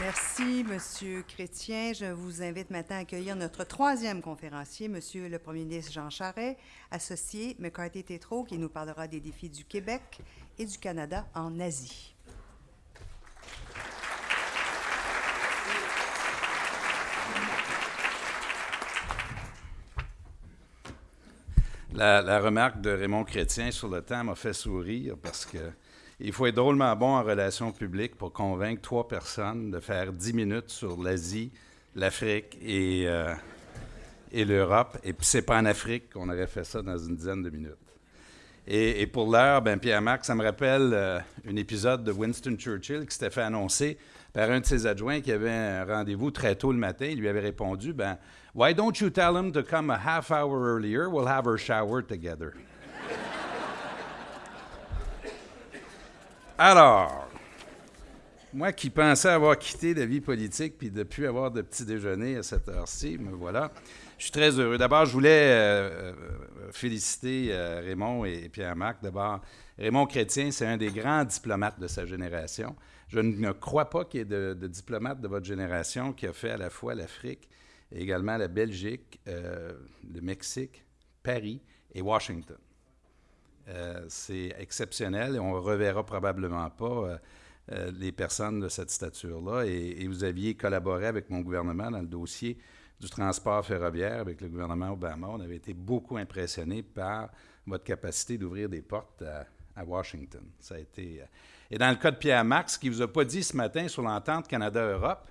Merci, Monsieur Chrétien. Je vous invite maintenant à accueillir notre troisième conférencier, Monsieur le Premier ministre Jean Charest, associé McCarthy Tétrault, qui nous parlera des défis du Québec et du Canada en Asie. La, remarque de Raymond Chrétien sur le temps m'a fait sourire parce que il faut être drôlement bon en relations publiques pour convaincre trois personnes de faire dix minutes sur l'Asie, l'Afrique et, euh, et l'Europe. Et puis, c'est pas en Afrique qu'on aurait fait ça dans une dizaine de minutes. Et, pour l'heure, ben Pierre-Marc, ça me rappelle euh, un épisode de Winston Churchill qui s'était fait annoncer par un de ses adjoints qui avait un rendez-vous très tôt le matin. Il lui avait répondu, ben, Why don't you tell him to come a half hour earlier? We'll have our shower together. Alors, moi qui pensais avoir quitté la vie politique puis de plus avoir de petit déjeuner à cette heure-ci, me voilà. Je suis très heureux. D'abord, je voulais euh, euh, féliciter euh, Raymond et Pierre-Marc. D'abord, Raymond Chrétien, c'est un des grands diplomates de sa génération. Je ne crois pas qu'il y ait de, de diplomate de votre génération qui a fait à la fois l'Afrique et également la Belgique, le Mexique, Paris et Washington. Euh, c'est exceptionnel et on ne reverra probablement pas euh, euh, les personnes de cette stature-là. Et, vous aviez collaboré avec mon gouvernement dans le dossier du transport ferroviaire avec le gouvernement Obama. On avait été beaucoup impressionnés par votre capacité d'ouvrir des portes à, Washington. Ça a été. et dans le cas de Pierre Marx, ne vous a pas dit ce matin sur l'entente Canada-Europe,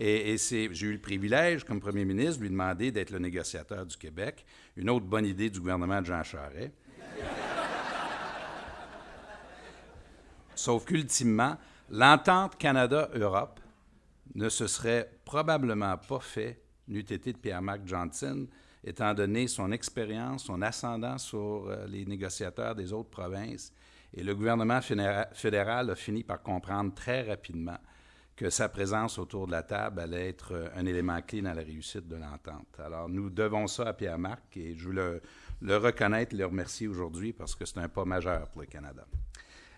et, et j'ai eu le privilège, comme premier ministre, de lui demander d'être le négociateur du Québec. Une autre bonne idée du gouvernement de Jean Charest. Sauf qu'ultimement, l'entente Canada-Europe ne se serait probablement pas fait n'eût été de Pierre-Marc Johnson, étant donné son expérience, son ascendant sur euh, les négociateurs des autres provinces. Et le gouvernement fédéral a fini par comprendre très rapidement que sa présence autour de la table allait être euh, un élément clé dans la réussite de l'entente. Alors, nous devons ça à Pierre-Marc et je veux le, le reconnaître et le remercier aujourd'hui parce que c'est un pas majeur pour le Canada.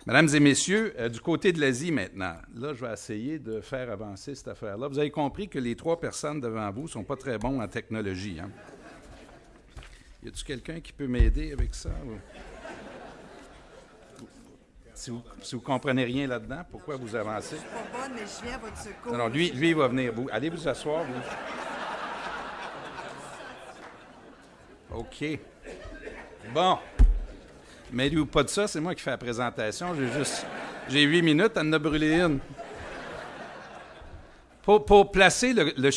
Mesdames et messieurs, euh, du côté de l'Asie maintenant, là, je vais essayer de faire avancer cette affaire-là. Vous avez compris que les trois personnes devant vous ne sont pas très bons en technologie. Hein? Y a-t-il quelqu'un qui peut m'aider avec ça? Si vous, ne comprenez rien là-dedans, pourquoi vous avancez? Je suis pas bonne, mais je viens à votre secours. Non, lui, lui, il va venir. allez vous asseoir. OK. Bon. Mais ou pas de ça, c'est moi qui fais la présentation. J'ai juste. J'ai huit minutes, elle en a brûlé une. Pour, placer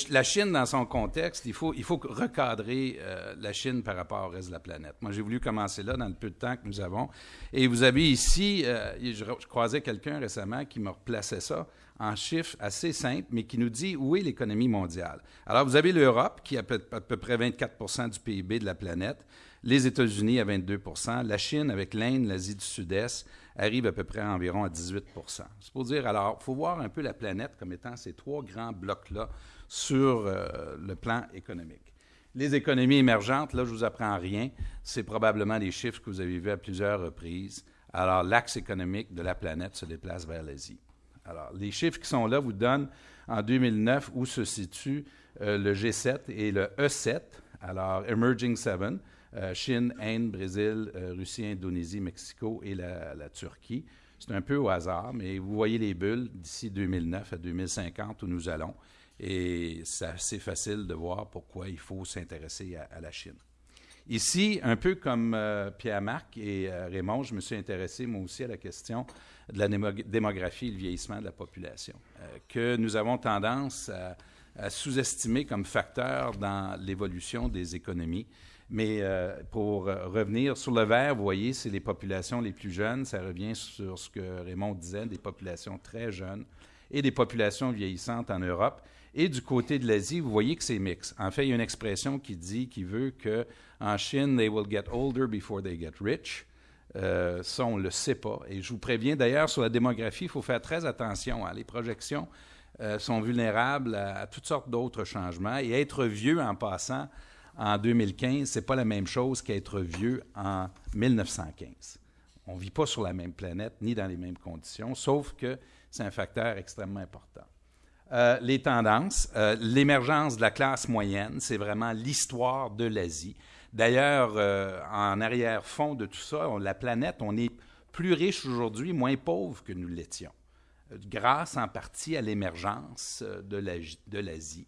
la Chine dans son contexte, il faut, il faut recadrer euh, la Chine par rapport au reste de la planète. Moi, j'ai voulu commencer là dans le peu de temps que nous avons. Et vous avez ici, euh, je, croisais quelqu'un récemment qui me replaçait ça en chiffres assez simples, mais qui nous dit où est l'économie mondiale. Alors, vous avez l'Europe, qui a à peu, à près 24 du PIB de la planète les États-Unis à 22 la Chine avec l'Inde, l'Asie du Sud-Est arrive à peu près environ à 18 C'est pour dire, alors, il faut voir un peu la planète comme étant ces trois grands blocs-là sur euh, le plan économique. Les économies émergentes, là, je vous apprends rien. C'est probablement les chiffres que vous avez vus à plusieurs reprises. Alors, l'axe économique de la planète se déplace vers l'Asie. Alors, les chiffres qui sont là vous donnent en 2009 où se situe euh, le G7 et le E7, alors Emerging Seven. Euh, Chine, Inde, Brésil, euh, Russie, Indonésie, Mexico et la, Turquie. C'est un peu au hasard, mais vous voyez les bulles d'ici 2009 à 2050 où nous allons. Et c'est assez facile de voir pourquoi il faut s'intéresser à, la Chine. Ici, un peu comme euh, Pierre-Marc et Raymond, je me suis intéressé moi aussi à la question de la démographie et le vieillissement de la population, que nous avons tendance à sous-estimer comme facteur dans l'évolution des économies. Mais euh, pour euh, revenir sur le vert, vous voyez, c'est les populations les plus jeunes. Ça revient sur ce que Raymond disait, des populations très jeunes et des populations vieillissantes en Europe. Et du côté de l'Asie, vous voyez que c'est mix. En fait, il y a une expression qui dit, qui veut que en Chine, they will get older before they get rich. Euh, ça, on ne le sait pas. Et je vous préviens d'ailleurs sur la démographie, il faut faire très attention. Hein. Les projections sont vulnérables à toutes sortes d'autres changements. Et être vieux en passant, en 2015, ce n'est pas la même chose qu'être vieux en 1915. On ne vit pas sur la même planète ni dans les mêmes conditions, sauf que c'est un facteur extrêmement important. Euh, les tendances, euh, l'émergence de la classe moyenne, c'est vraiment l'histoire de l'Asie. D'ailleurs, euh, en arrière-fond de tout ça, la planète, on est plus riche aujourd'hui, moins pauvre que nous l'étions, grâce en partie à l'émergence de l'Asie.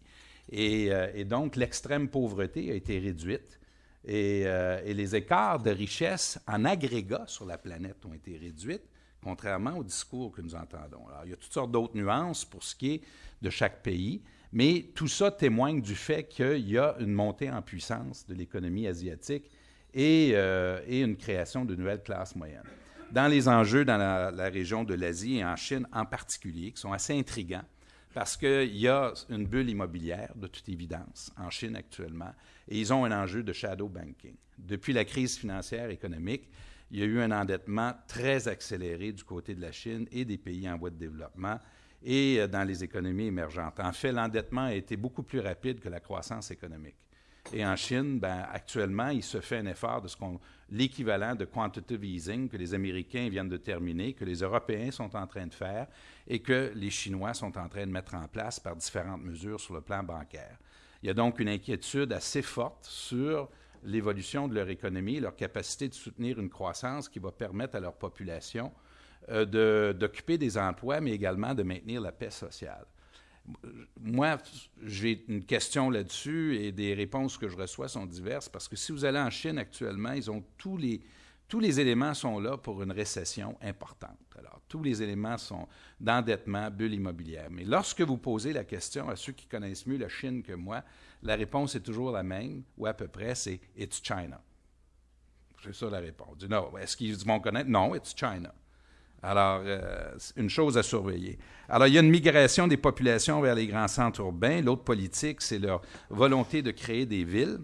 Et, donc, l'extrême pauvreté a été réduite et, les écarts de richesse en agrégat sur la planète ont été réduits contrairement au discours que nous entendons. Il y a toutes sortes d'autres nuances pour ce qui est de chaque pays, mais tout ça témoigne du fait qu'il y a une montée en puissance de l'économie asiatique et, euh, et, une création de nouvelles classes moyennes. Dans les enjeux dans la, la région de l'Asie et en Chine en particulier, qui sont assez intrigants, parce qu'il y a une bulle immobilière, de toute évidence, en Chine actuellement, et ils ont un enjeu de shadow banking. Depuis la crise financière économique, il y a eu un endettement très accéléré du côté de la Chine et des pays en voie de développement et euh, dans les économies émergentes. En fait, l'endettement a été beaucoup plus rapide que la croissance économique. Et en Chine, ben, actuellement, il se fait un effort de ce qu'on, l'équivalent de quantitative easing que les Américains viennent de terminer, que les Européens sont en train de faire et que les Chinois sont en train de mettre en place par différentes mesures sur le plan bancaire. Il y a donc une inquiétude assez forte sur l'évolution de leur économie, leur capacité de soutenir une croissance qui va permettre à leur population euh, d'occuper des emplois, mais également de maintenir la paix sociale. Moi, j'ai une question là-dessus et des réponses que je reçois sont diverses parce que si vous allez en Chine actuellement, ils ont tous les, tous les éléments sont là pour une récession importante. Alors, tous les éléments sont d'endettement, bulle immobilière. Mais lorsque vous posez la question à ceux qui connaissent mieux la Chine que moi, la réponse est toujours la même, ou à peu près, c'est It's China. C'est ça la réponse. Non, est-ce qu'ils vont connaître? Non, It's China. Alors, euh, une chose à surveiller. Alors, il y a une migration des populations vers les grands centres urbains. L'autre politique, c'est leur volonté de créer des villes.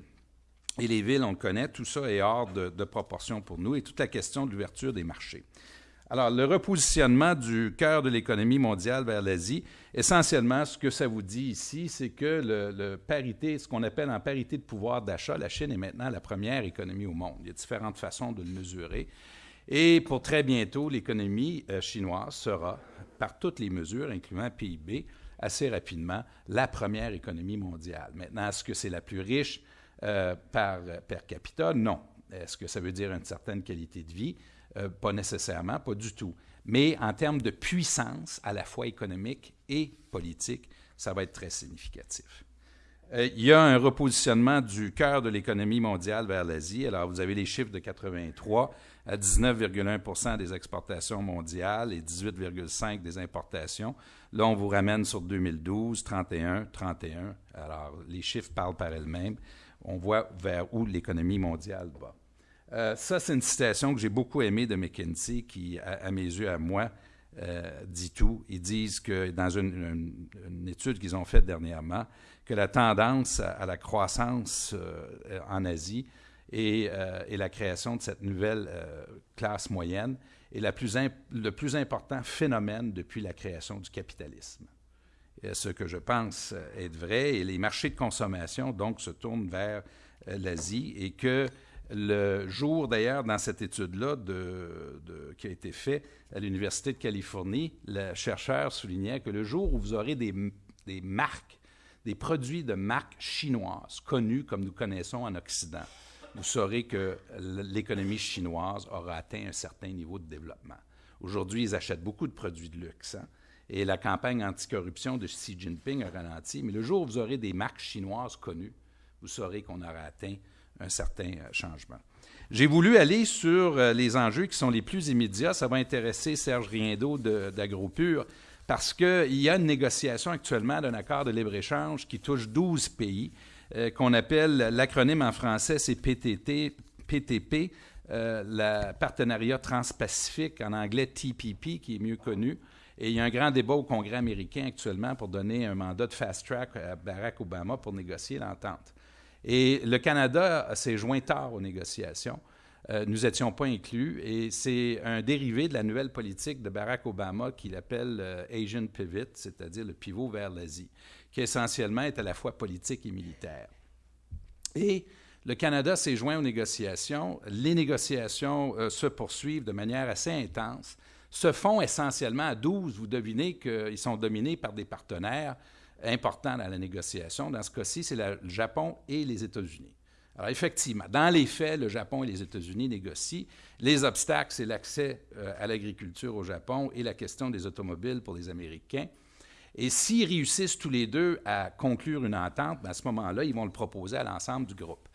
Et les villes, on le connaît, tout ça est hors de, proportion pour nous et toute la question de l'ouverture des marchés. Alors, le repositionnement du cœur de l'économie mondiale vers l'Asie, essentiellement, ce que ça vous dit ici, c'est que le, parité, ce qu'on appelle en parité de pouvoir d'achat, la Chine est maintenant la première économie au monde. Il y a différentes façons de le mesurer. Et pour très bientôt, l'économie euh, chinoise sera, par toutes les mesures, incluant PIB, assez rapidement, la première économie mondiale. Maintenant, est-ce que c'est la plus riche? Euh, par per capita? Non. Est-ce que ça veut dire une certaine qualité de vie? Euh, pas nécessairement, pas du tout. Mais en termes de puissance, à la fois économique et politique, ça va être très significatif. Euh, il y a un repositionnement du cœur de l'économie mondiale vers l'Asie. Alors, vous avez les chiffres de 83 à 19,1% des exportations mondiales et 18,5% des importations. Là, on vous ramène sur 2012, 31, 31. Alors, les chiffres parlent par elles-mêmes. On voit vers où l'économie mondiale va. Euh, ça, c'est une citation que j'ai beaucoup aimée de McKinsey, qui, à, mes yeux, à moi, euh, dit tout. Ils disent que dans une, étude qu'ils ont faite dernièrement, que la tendance à, la croissance euh, en Asie et, la création de cette nouvelle classe moyenne est le plus important phénomène depuis la création du capitalisme. Ce que je pense être vrai, et les marchés de consommation, donc, se tournent vers l'Asie et que le jour, d'ailleurs, dans cette étude-là qui a été faite à l'Université de Californie, le chercheur soulignait que le jour où vous aurez des, marques, des produits de marques chinoises connus comme nous connaissons en Occident, vous saurez que l'économie chinoise aura atteint un certain niveau de développement. Aujourd'hui, ils achètent beaucoup de produits de luxe. Hein, et la campagne anticorruption de Xi Jinping a ralenti. Mais le jour où vous aurez des marques chinoises connues, vous saurez qu'on aura atteint un certain euh, changement. J'ai voulu aller sur euh, les enjeux qui sont les plus immédiats. Ça va intéresser Serge Riendo d'AgroPure parce qu'il y a une négociation actuellement d'un accord de libre-échange qui touche 12 pays, euh, qu'on appelle l'acronyme en français, c'est PTT, PTP, le partenariat transpacifique, en anglais TPP, qui est mieux connu. Et il y a un grand débat au Congrès américain actuellement pour donner un mandat de fast track à Barack Obama pour négocier l'entente. Et le Canada s'est joint tard aux négociations. Euh, nous n'étions pas inclus et c'est un dérivé de la nouvelle politique de Barack Obama qu'il appelle euh, Asian Pivot, c'est-à-dire le pivot vers l'Asie, qui essentiellement est à la fois politique et militaire. Et le Canada s'est joint aux négociations. Les négociations euh, se poursuivent de manière assez intense, se font essentiellement à 12. Vous devinez qu'ils sont dominés par des partenaires importants dans la négociation. Dans ce cas-ci, c'est le Japon et les États-Unis. Alors, effectivement, dans les faits, le Japon et les États-Unis négocient. Les obstacles, c'est l'accès euh, à l'agriculture au Japon et la question des automobiles pour les Américains. Et s'ils réussissent tous les deux à conclure une entente, à ce moment-là, ils vont le proposer à l'ensemble du groupe.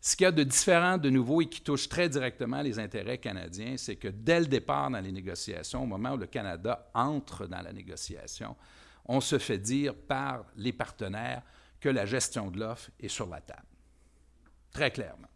Ce qu'il y a de différent de nouveau et qui touche très directement les intérêts canadiens, c'est que dès le départ dans les négociations, au moment où le Canada entre dans la négociation, on se fait dire par les partenaires que la gestion de l'offre est sur la table. Très clairement.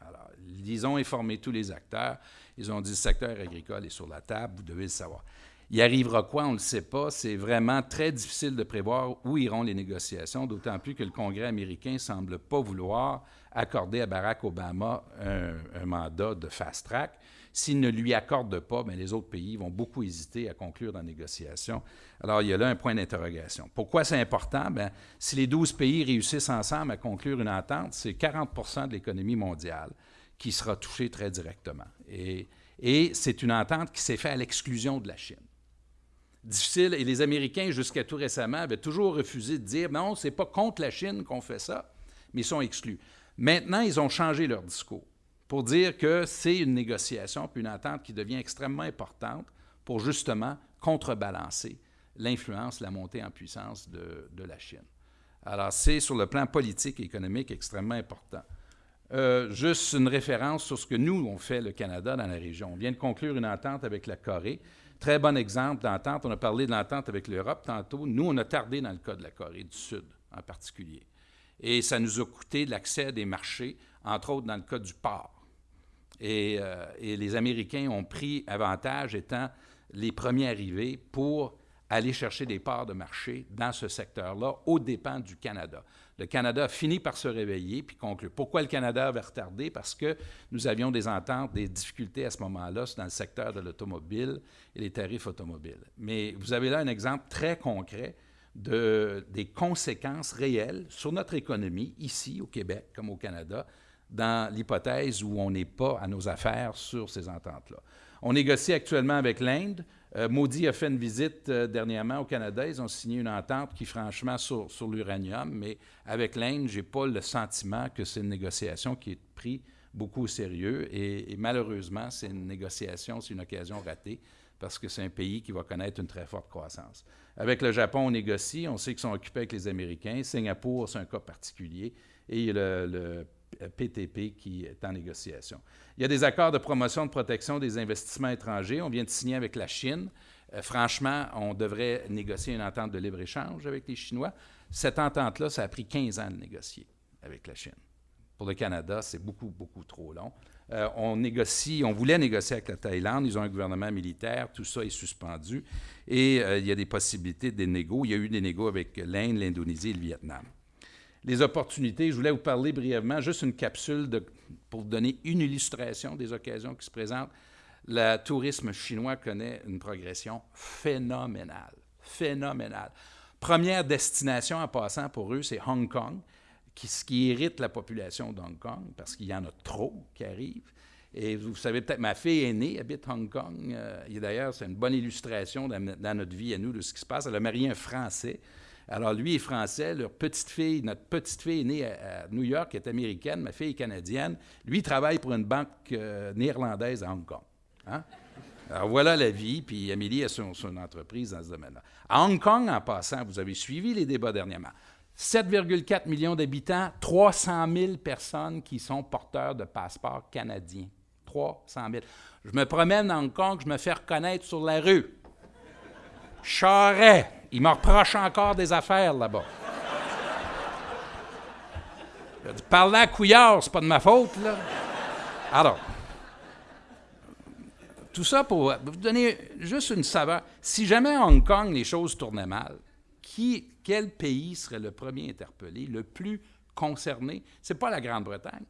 Alors, ils ont informé tous les acteurs. Ils ont dit le secteur agricole est sur la table, vous devez le savoir. Il arrivera quoi, on ne le sait pas. C'est vraiment très difficile de prévoir où iront les négociations, d'autant plus que le Congrès américain ne semble pas vouloir accorder à Barack Obama un, mandat de fast track. S'il ne lui accorde pas, bien, les autres pays vont beaucoup hésiter à conclure dans négociation. Alors, il y a là un point d'interrogation. Pourquoi c'est important? Bien, si les 12 pays réussissent ensemble à conclure une entente, c'est 40% de l'économie mondiale qui sera touchée très directement. Et c'est une entente qui s'est faite à l'exclusion de la Chine difficile. Et les Américains, jusqu'à tout récemment, avaient toujours refusé de dire non, c'est pas contre la Chine qu'on fait ça, mais ils sont exclus. Maintenant, ils ont changé leur discours pour dire que c'est une négociation puis une entente qui devient extrêmement importante pour justement contrebalancer l'influence, la montée en puissance de, la Chine. Alors, c'est sur le plan politique et économique extrêmement important. Euh, juste une référence sur ce que nous, on fait, le Canada, dans la région. On vient de conclure une entente avec la Corée Très bon exemple d'entente. On a parlé de l'entente avec l'Europe tantôt. Nous, on a tardé dans le cas de la Corée du Sud en particulier. Et ça nous a coûté l'accès à des marchés, entre autres dans le cas du port. Et, euh, et, les Américains ont pris avantage étant les premiers arrivés pour aller chercher des parts de marché dans ce secteur-là, aux dépens du Canada. Le Canada a fini par se réveiller puis conclure. Pourquoi le Canada avait retardé? Parce que nous avions des ententes, des difficultés à ce moment-là dans le secteur de l'automobile et les tarifs automobiles. Mais vous avez là un exemple très concret de, des conséquences réelles sur notre économie, ici au Québec comme au Canada, dans l'hypothèse où on n'est pas à nos affaires sur ces ententes-là. On négocie actuellement avec l'Inde. Euh, Maudit a fait une visite euh, dernièrement au Canada. Ils ont signé une entente qui, franchement, sur, l'uranium, mais avec l'Inde, je n'ai pas le sentiment que c'est une négociation qui est prise beaucoup au sérieux. Et, malheureusement, c'est une négociation, c'est une occasion ratée parce que c'est un pays qui va connaître une très forte croissance. Avec le Japon, on négocie. On sait qu'ils sont occupés avec les Américains. Singapour, c'est un cas particulier. Et le PTP qui est en négociation. Il y a des accords de promotion de protection des investissements étrangers. On vient de signer avec la Chine. Euh, franchement, on devrait négocier une entente de libre-échange avec les Chinois. Cette entente-là, ça a pris 15 ans de négocier avec la Chine. Pour le Canada, c'est beaucoup, beaucoup trop long. Euh, on négocie, on voulait négocier avec la Thaïlande, ils ont un gouvernement militaire, tout ça est suspendu, et euh, il y a des possibilités de négos. Il y a eu des négos avec l'Inde, l'Indonésie et le Vietnam les opportunités. Je voulais vous parler brièvement, juste une capsule pour donner une illustration des occasions qui se présentent. Le tourisme chinois connaît une progression phénoménale, phénoménale. Première destination en passant pour eux, c'est Hong Kong, qui, ce qui irrite la population d'Hong Kong, parce qu'il y en a trop qui arrivent. Et vous savez peut-être, ma fille aînée habite Hong Kong. Euh, et d'ailleurs, c'est une bonne illustration dans, dans, notre vie à nous de ce qui se passe. Elle a marié un Français. Alors, lui est français, leur petite fille, notre petite fille est née à, New York, est américaine, ma fille est canadienne. Lui travaille pour une banque euh, néerlandaise à Hong Kong. Hein? Alors, voilà la vie, puis Amélie a son, son entreprise dans ce domaine-là. À Hong Kong, en passant, vous avez suivi les débats dernièrement. 7,4 millions d'habitants, 300 000 personnes qui sont porteurs de passeports canadiens. 300 000. Je me promène à Hong Kong, je me fais reconnaître sur la rue. Charret. Il me reproche encore des affaires là-bas. Parler à Couillard, c'est pas de ma faute, là. Alors, tout ça pour vous donner juste une saveur. Si jamais à Hong Kong, les choses tournaient mal, quel pays serait le premier interpellé, le plus concerné? Ce n'est pas la Grande-Bretagne,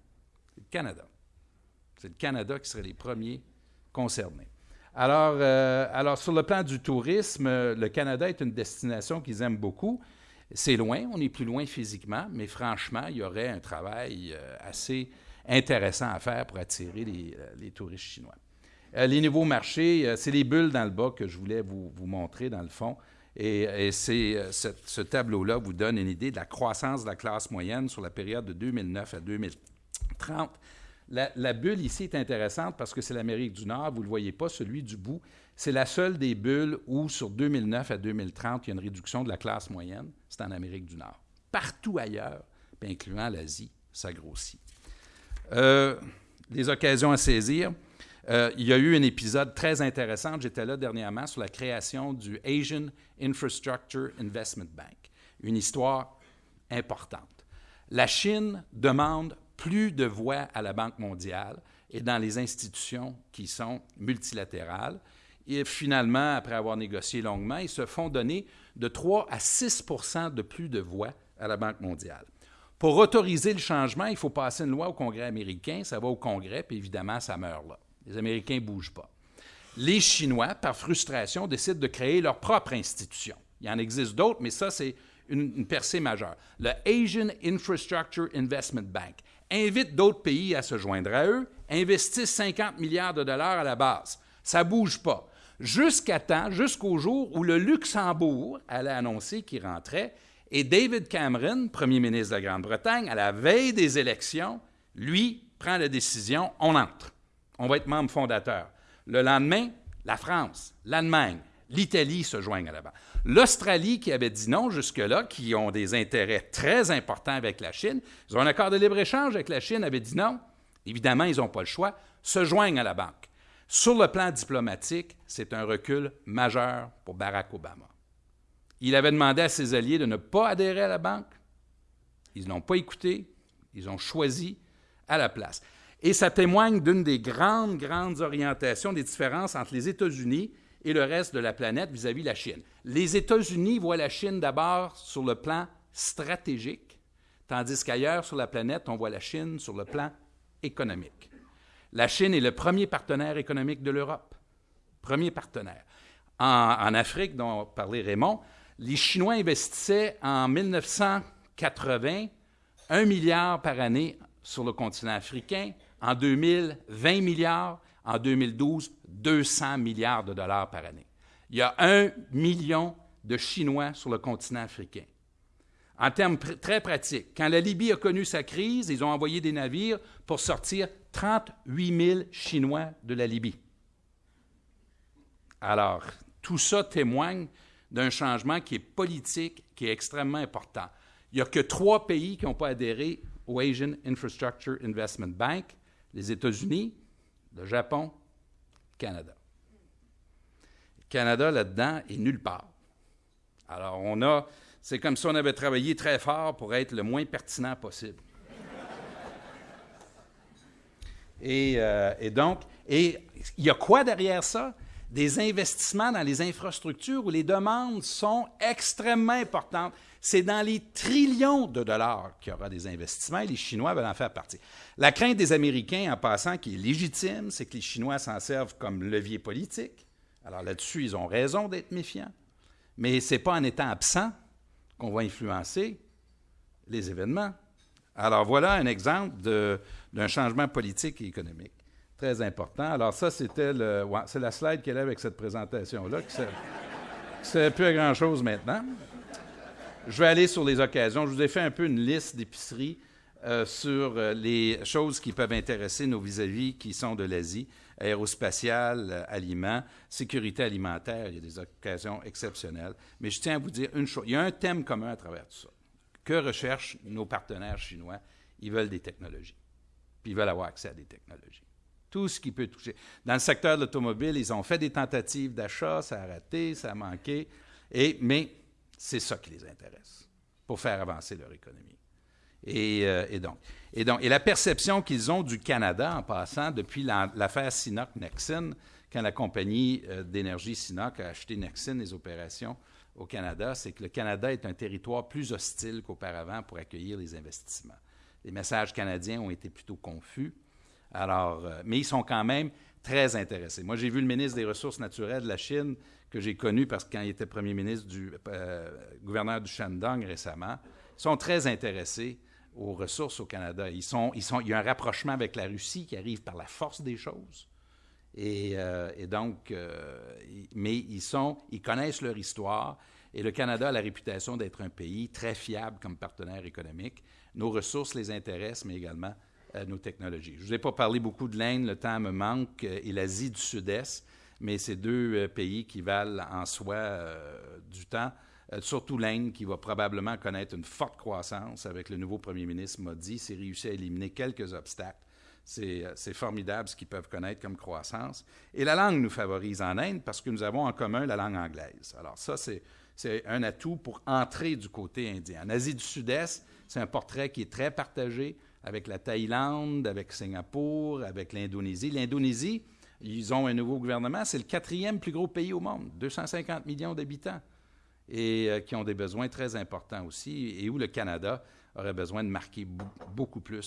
c'est le Canada. C'est le Canada qui serait les premiers concernés. Alors, euh, alors, sur le plan du tourisme, euh, le Canada est une destination qu'ils aiment beaucoup. C'est loin, on est plus loin physiquement, mais franchement, il y aurait un travail euh, assez intéressant à faire pour attirer les, touristes chinois. les nouveaux marchés, c'est les bulles dans le bas que je voulais vous, montrer dans le fond. Et, c'est, ce tableau-là vous donne une idée de la croissance de la classe moyenne sur la période de 2009 à 2030. La, bulle ici est intéressante parce que c'est l'Amérique du Nord, vous ne le voyez pas, celui du bout. C'est la seule des bulles où, sur 2009 à 2030, il y a une réduction de la classe moyenne. C'est en Amérique du Nord. Partout ailleurs, incluant l'Asie, ça grossit. Euh, des occasions à saisir. Euh, il y a eu un épisode très intéressant, j'étais là dernièrement, sur la création du Asian Infrastructure Investment Bank. Une histoire importante. La Chine demande plus de voix à la Banque mondiale et dans les institutions qui sont multilatérales. Et finalement, après avoir négocié longuement, ils se font donner de 3 à 6 de plus de voix à la Banque mondiale. Pour autoriser le changement, il faut passer une loi au Congrès américain, ça va au Congrès, puis évidemment, ça meurt là. Les Américains ne bougent pas. Les Chinois, par frustration, décident de créer leur propre institution. Il y en existe d'autres, mais ça, c'est une, une, percée majeure. Le Asian Infrastructure Investment Bank invite d'autres pays à se joindre à eux, investissent 50 milliards de dollars à la base. Ça ne bouge pas. Jusqu'à temps, jusqu'au jour où le Luxembourg allait annoncer qu'il rentrait, et David Cameron, premier ministre de la Grande-Bretagne, à la veille des élections, lui prend la décision, on entre. On va être membre fondateur. Le lendemain, la France, l'Allemagne, l'Italie se joignent à la banque. L'Australie, qui avait dit non jusque-là, qui ont des intérêts très importants avec la Chine, ils ont un accord de libre-échange avec la Chine, avait dit non. Évidemment, ils n'ont pas le choix, se joignent à la banque. Sur le plan diplomatique, c'est un recul majeur pour Barack Obama. Il avait demandé à ses alliés de ne pas adhérer à la banque. Ils n'ont pas écouté. Ils ont choisi à la place. Et ça témoigne d'une des grandes, grandes orientations, des différences entre les États-Unis et le reste de la planète vis-à-vis de la Chine. Les États-Unis voient la Chine d'abord sur le plan stratégique, tandis qu'ailleurs sur la planète, on voit la Chine sur le plan économique. La Chine est le premier partenaire économique de l'Europe. Premier partenaire. En, en, Afrique, dont parlait Raymond, les Chinois investissaient en 1980 un milliard par année sur le continent africain. En 2000, 20 milliards. En 2012, 200 milliards de dollars par année. Il y a un million de Chinois sur le continent africain. En termes très pratiques, quand la Libye a connu sa crise, ils ont envoyé des navires pour sortir 38 000 Chinois de la Libye. Alors, tout ça témoigne d'un changement qui est politique, qui est extrêmement important. Il n'y a que trois pays qui n'ont pas adhéré au Asian Infrastructure Investment Bank, les États-Unis, le Japon, Canada. Canada, là-dedans, est nulle part. Alors, on a, c'est comme si on avait travaillé très fort pour être le moins pertinent possible. Et, euh, et donc, et il y a quoi derrière ça? Des investissements dans les infrastructures où les demandes sont extrêmement importantes. C'est dans les trillions de dollars qu'il y aura des investissements et les Chinois veulent en faire partie. La crainte des Américains, en passant, qui est légitime, c'est que les Chinois s'en servent comme levier politique. Alors là-dessus, ils ont raison d'être méfiants. Mais ce n'est pas en étant absent qu'on va influencer les événements. Alors voilà un exemple d'un changement politique et économique très important. Alors ça, c'était le, c'est la slide qu'elle a avec cette présentation-là, qui ne sert plus à grand-chose maintenant. Je vais aller sur les occasions. Je vous ai fait un peu une liste d'épiceries euh, sur euh, les choses qui peuvent intéresser nos vis-à-vis qui sont de l'Asie, aérospatiale, euh, sécurité alimentaire. Il y a des occasions exceptionnelles. Mais je tiens à vous dire une chose. Il y a un thème commun à travers tout ça. Que recherchent nos partenaires chinois? Ils veulent des technologies. Puis ils veulent avoir accès à des technologies tout ce qui peut toucher. Dans le secteur de l'automobile, ils ont fait des tentatives d'achat, ça a raté, ça a manqué, et, mais c'est ça qui les intéresse pour faire avancer leur économie. Et, euh, donc, et, donc, et la perception qu'ils ont du Canada en passant depuis l'affaire Sinoc-Nexen, quand la compagnie euh, d'énergie Sinoc a acheté Nexen, les opérations au Canada, c'est que le Canada est un territoire plus hostile qu'auparavant pour accueillir les investissements. Les messages canadiens ont été plutôt confus. Alors, euh, mais ils sont quand même très intéressés. Moi, j'ai vu le ministre des Ressources naturelles de la Chine, que j'ai connu parce quand il était premier ministre du euh, gouverneur du Shandong récemment, ils sont très intéressés aux ressources au Canada. Ils sont, ils sont, il y a un rapprochement avec la Russie qui arrive par la force des choses. Et, euh, donc, mais ils, sont, ils connaissent leur histoire. Et le Canada a la réputation d'être un pays très fiable comme partenaire économique. Nos ressources les intéressent, mais également euh, nos technologies. Je ne vous ai pas parlé beaucoup de l'Inde, le temps me manque, euh, et l'Asie du Sud-Est, mais c'est deux euh, pays qui valent en soi du temps. surtout l'Inde, qui va probablement connaître une forte croissance avec le nouveau premier ministre Modi, s'est réussi à éliminer quelques obstacles. C'est formidable ce qu'ils peuvent connaître comme croissance. Et la langue nous favorise en Inde parce que nous avons en commun la langue anglaise. Alors ça, c'est un atout pour entrer du côté indien. En Asie du Sud-Est, c'est un portrait qui est très partagé avec la Thaïlande, avec Singapour, avec l'Indonésie. L'Indonésie, ils ont un nouveau gouvernement, c'est le quatrième plus gros pays au monde, 250 millions d'habitants, et euh, qui ont des besoins très importants aussi, et où le Canada aurait besoin de marquer beaucoup plus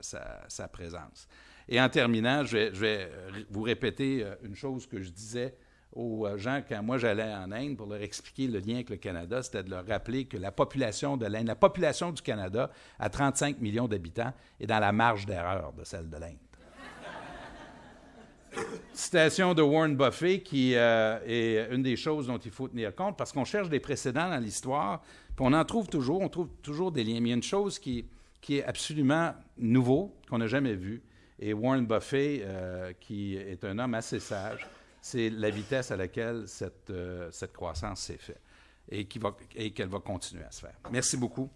sa, présence. Et en terminant, je vais, vais, vous répéter euh, une chose que je disais aux euh, gens quand moi j'allais en Inde pour leur expliquer le lien avec le Canada, c'était de leur rappeler que la population de l'Inde, la population du Canada à 35 millions d'habitants est dans la marge d'erreur de celle de l'Inde. Citation de Warren Buffett qui euh, est une des choses dont il faut tenir compte parce qu'on cherche des précédents dans l'histoire, puis on en trouve toujours, on trouve toujours des liens. Mais il y a une chose qui, est absolument nouveau, qu'on n'a jamais vu, et Warren Buffett, euh, qui est un homme assez sage, c'est la vitesse à laquelle cette, euh, cette croissance s'est faite et qu'elle va continuer à se faire. Merci beaucoup.